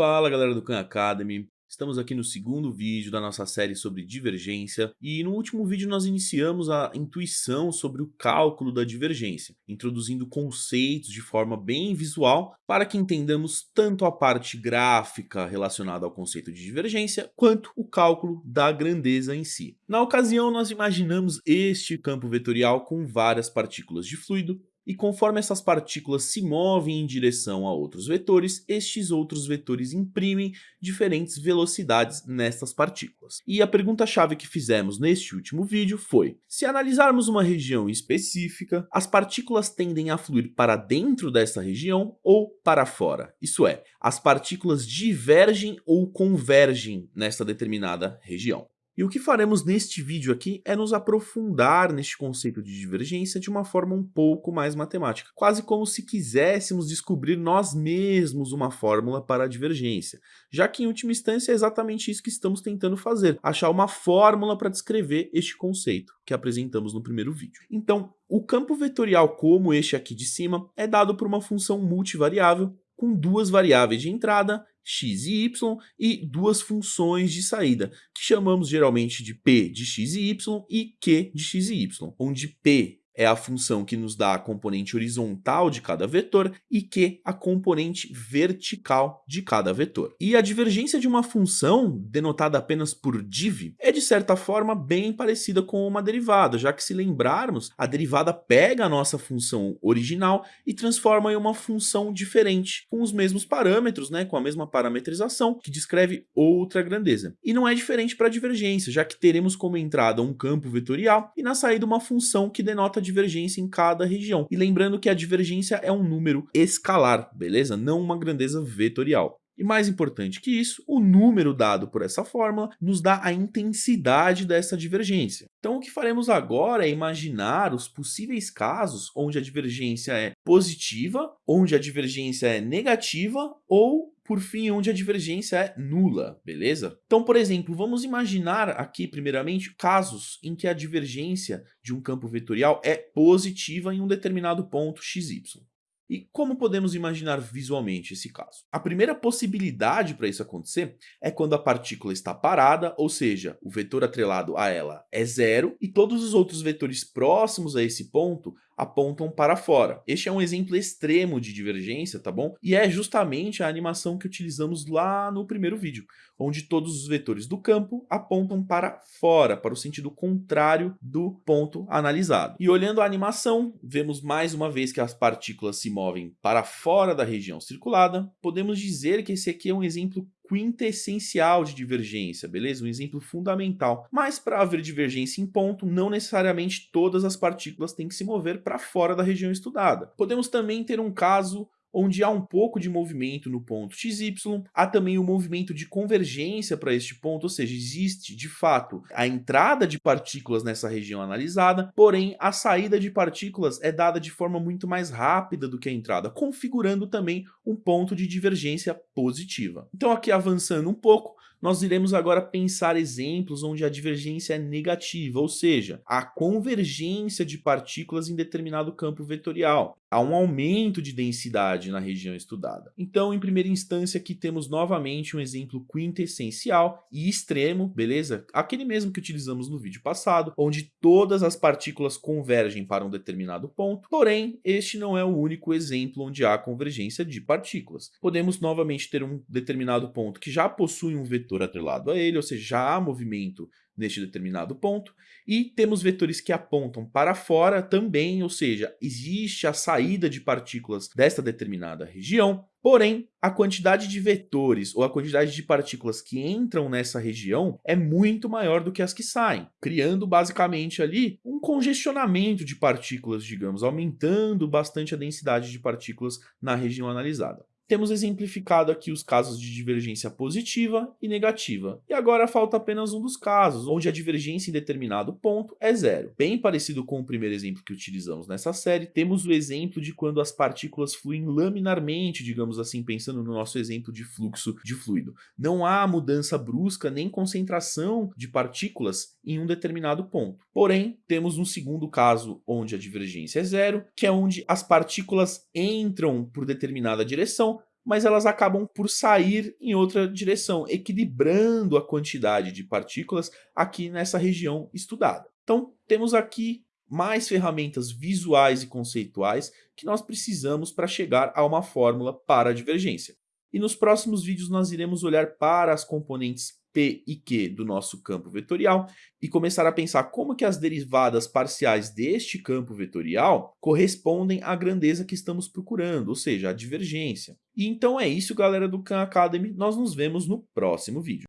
Fala galera do Khan Academy, estamos aqui no segundo vídeo da nossa série sobre divergência e no último vídeo nós iniciamos a intuição sobre o cálculo da divergência, introduzindo conceitos de forma bem visual para que entendamos tanto a parte gráfica relacionada ao conceito de divergência quanto o cálculo da grandeza em si. Na ocasião nós imaginamos este campo vetorial com várias partículas de fluido e conforme essas partículas se movem em direção a outros vetores, estes outros vetores imprimem diferentes velocidades nestas partículas. E a pergunta-chave que fizemos neste último vídeo foi, se analisarmos uma região específica, as partículas tendem a fluir para dentro dessa região ou para fora? Isso é, as partículas divergem ou convergem nessa determinada região. E o que faremos neste vídeo aqui é nos aprofundar neste conceito de divergência de uma forma um pouco mais matemática, quase como se quiséssemos descobrir nós mesmos uma fórmula para a divergência, já que em última instância é exatamente isso que estamos tentando fazer, achar uma fórmula para descrever este conceito que apresentamos no primeiro vídeo. Então, o campo vetorial como este aqui de cima é dado por uma função multivariável com duas variáveis de entrada x e y e duas funções de saída, que chamamos geralmente de p de x e y e q de x e y, onde p é a função que nos dá a componente horizontal de cada vetor e Q a componente vertical de cada vetor. E a divergência de uma função, denotada apenas por div, é de certa forma bem parecida com uma derivada, já que se lembrarmos, a derivada pega a nossa função original e transforma em uma função diferente, com os mesmos parâmetros, né, com a mesma parametrização, que descreve outra grandeza. E não é diferente para a divergência, já que teremos como entrada um campo vetorial e na saída uma função que denota divergência em cada região. E lembrando que a divergência é um número escalar, beleza? Não uma grandeza vetorial. E mais importante que isso, o número dado por essa fórmula nos dá a intensidade dessa divergência. Então o que faremos agora é imaginar os possíveis casos onde a divergência é positiva, onde a divergência é negativa ou por fim, onde a divergência é nula, beleza? Então, por exemplo, vamos imaginar aqui, primeiramente, casos em que a divergência de um campo vetorial é positiva em um determinado ponto xy. E como podemos imaginar visualmente esse caso? A primeira possibilidade para isso acontecer é quando a partícula está parada, ou seja, o vetor atrelado a ela é zero, e todos os outros vetores próximos a esse ponto apontam para fora. Este é um exemplo extremo de divergência, tá bom? E é justamente a animação que utilizamos lá no primeiro vídeo, onde todos os vetores do campo apontam para fora, para o sentido contrário do ponto analisado. E olhando a animação, vemos mais uma vez que as partículas se movem para fora da região circulada. Podemos dizer que esse aqui é um exemplo quintessencial de divergência, beleza? Um exemplo fundamental. Mas para haver divergência em ponto, não necessariamente todas as partículas têm que se mover para fora da região estudada. Podemos também ter um caso onde há um pouco de movimento no ponto XY, há também o um movimento de convergência para este ponto, ou seja, existe de fato a entrada de partículas nessa região analisada, porém a saída de partículas é dada de forma muito mais rápida do que a entrada, configurando também um ponto de divergência positiva. Então aqui avançando um pouco, nós iremos agora pensar exemplos onde a divergência é negativa, ou seja, a convergência de partículas em determinado campo vetorial. Há um aumento de densidade na região estudada. Então, em primeira instância, aqui temos novamente um exemplo quintessencial e extremo, beleza? Aquele mesmo que utilizamos no vídeo passado, onde todas as partículas convergem para um determinado ponto, porém, este não é o único exemplo onde há convergência de partículas. Podemos novamente ter um determinado ponto que já possui um vetor atrelado a ele, ou seja, já há movimento neste determinado ponto, e temos vetores que apontam para fora também, ou seja, existe a saída de partículas desta determinada região, porém, a quantidade de vetores ou a quantidade de partículas que entram nessa região é muito maior do que as que saem, criando basicamente ali um congestionamento de partículas, digamos, aumentando bastante a densidade de partículas na região analisada. Temos exemplificado aqui os casos de divergência positiva e negativa. E agora falta apenas um dos casos, onde a divergência em determinado ponto é zero. Bem parecido com o primeiro exemplo que utilizamos nessa série, temos o exemplo de quando as partículas fluem laminarmente, digamos assim, pensando no nosso exemplo de fluxo de fluido. Não há mudança brusca nem concentração de partículas em um determinado ponto. Porém, temos um segundo caso onde a divergência é zero, que é onde as partículas entram por determinada direção, mas elas acabam por sair em outra direção, equilibrando a quantidade de partículas aqui nessa região estudada. Então, temos aqui mais ferramentas visuais e conceituais que nós precisamos para chegar a uma fórmula para a divergência. E nos próximos vídeos nós iremos olhar para as componentes P e Q do nosso campo vetorial e começar a pensar como que as derivadas parciais deste campo vetorial correspondem à grandeza que estamos procurando, ou seja, a divergência. E então é isso galera do Khan Academy, nós nos vemos no próximo vídeo.